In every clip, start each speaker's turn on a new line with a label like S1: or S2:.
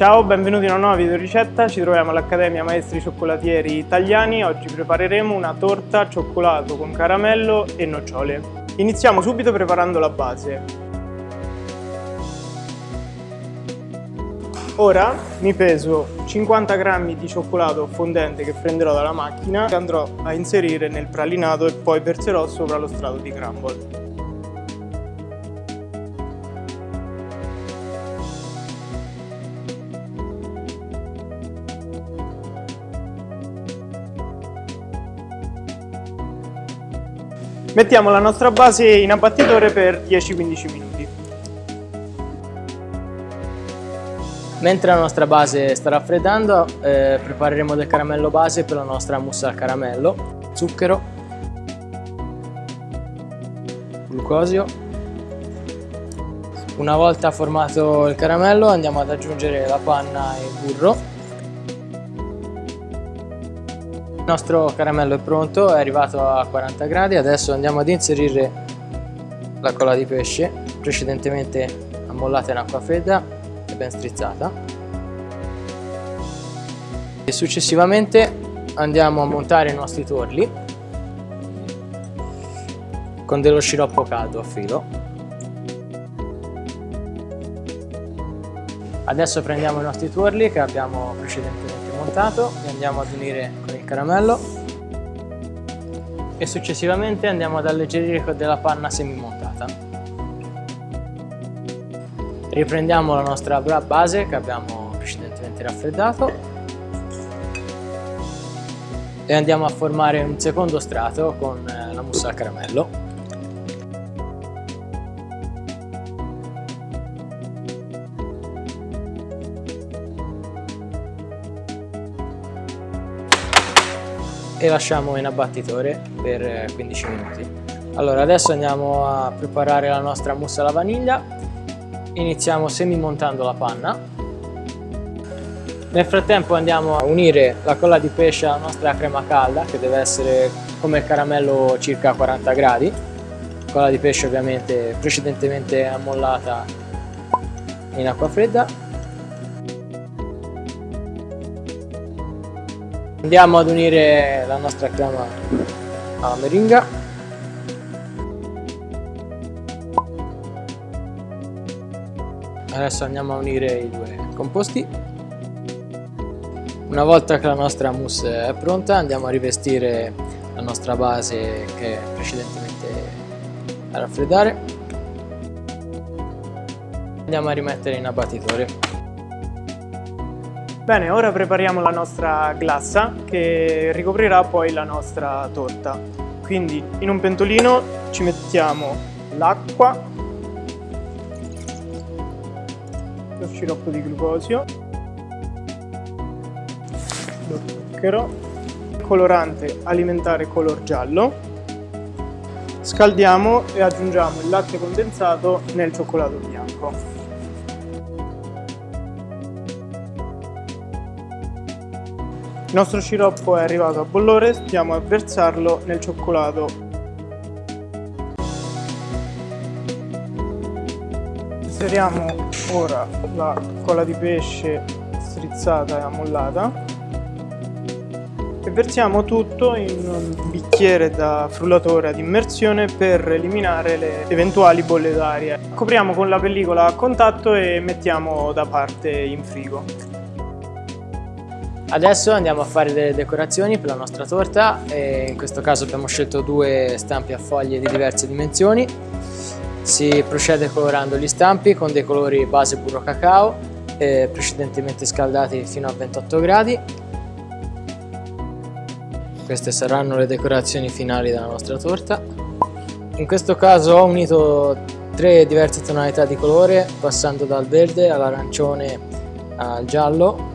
S1: Ciao, benvenuti in una nuova video ricetta, ci troviamo all'Accademia Maestri Cioccolatieri Italiani. Oggi prepareremo una torta cioccolato con caramello e nocciole. Iniziamo subito preparando la base. Ora mi peso 50 g di cioccolato fondente che prenderò dalla macchina e andrò a inserire nel pralinato e poi verserò sopra lo strato di crumble. Mettiamo la nostra base in abbattitore per 10-15 minuti.
S2: Mentre la nostra base sta raffreddando eh, prepareremo del caramello base per la nostra mousse al caramello, zucchero, glucosio. Una volta formato il caramello andiamo ad aggiungere la panna e il burro Il nostro caramello è pronto, è arrivato a 40 gradi, adesso andiamo ad inserire la colla di pesce precedentemente ammollata in acqua fredda e ben strizzata. E successivamente andiamo a montare i nostri torli con dello sciroppo caldo a filo. Adesso prendiamo i nostri torli che abbiamo precedentemente montato li andiamo ad unire con il caramello. E successivamente andiamo ad alleggerire con della panna semi montata riprendiamo la nostra base che abbiamo precedentemente raffreddato. E andiamo a formare un secondo strato con eh, la mousse al caramello e lasciamo in abbattitore per 15 minuti. Allora adesso andiamo a preparare la nostra mousse alla vaniglia, iniziamo semi montando la panna. Nel frattempo andiamo a unire la colla di pesce alla nostra crema calda che deve essere come il caramello circa 40 gradi. Colla di pesce ovviamente precedentemente ammollata in acqua fredda Andiamo ad unire la nostra crema alla meringa. Adesso andiamo a unire i due composti. Una volta che la nostra mousse è pronta andiamo a rivestire la nostra base che precedentemente a raffreddare. Andiamo a rimettere in abbattitore.
S1: Bene, ora prepariamo la nostra glassa che ricoprirà poi la nostra torta. Quindi in un pentolino ci mettiamo l'acqua, lo sciroppo di glucosio, lo zucchero, colorante alimentare color giallo, scaldiamo e aggiungiamo il latte condensato nel cioccolato bianco. Il nostro sciroppo è arrivato a bollore, stiamo a versarlo nel cioccolato. Inseriamo ora la colla di pesce strizzata e ammollata e versiamo tutto in un bicchiere da frullatore ad immersione per eliminare le eventuali bolle d'aria. Copriamo con la pellicola a contatto e mettiamo da parte in frigo.
S2: Adesso andiamo a fare delle decorazioni per la nostra torta e in questo caso abbiamo scelto due stampi a foglie di diverse dimensioni. Si procede colorando gli stampi con dei colori base burro cacao eh, precedentemente scaldati fino a 28 gradi. Queste saranno le decorazioni finali della nostra torta. In questo caso ho unito tre diverse tonalità di colore passando dal verde all'arancione al giallo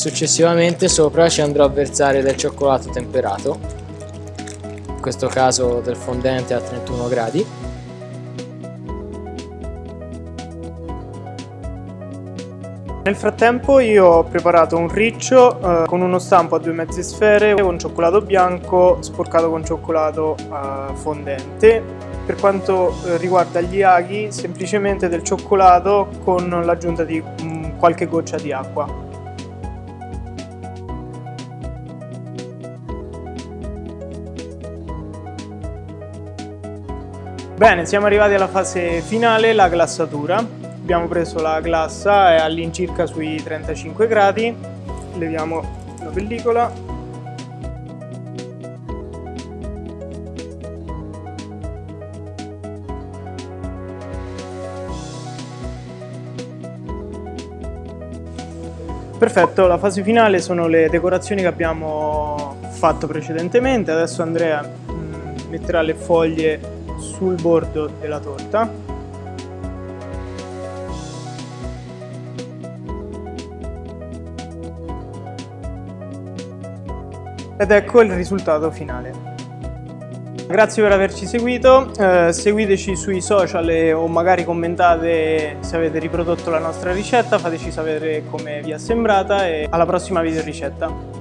S2: Successivamente sopra ci andrò a versare del cioccolato temperato, in questo caso del fondente a 31 gradi.
S1: Nel frattempo io ho preparato un riccio eh, con uno stampo a due mezze sfere con cioccolato bianco sporcato con cioccolato eh, fondente per quanto eh, riguarda gli aghi semplicemente del cioccolato con l'aggiunta di mm, qualche goccia di acqua. Bene, siamo arrivati alla fase finale, la glassatura. Abbiamo preso la glassa, all'incirca sui 35 gradi. Leviamo la pellicola. Perfetto, la fase finale sono le decorazioni che abbiamo fatto precedentemente. Adesso Andrea mm, metterà le foglie sul bordo della torta. Ed ecco il risultato finale. Grazie per averci seguito, eh, seguiteci sui social o magari commentate se avete riprodotto la nostra ricetta, fateci sapere come vi è sembrata e alla prossima video ricetta.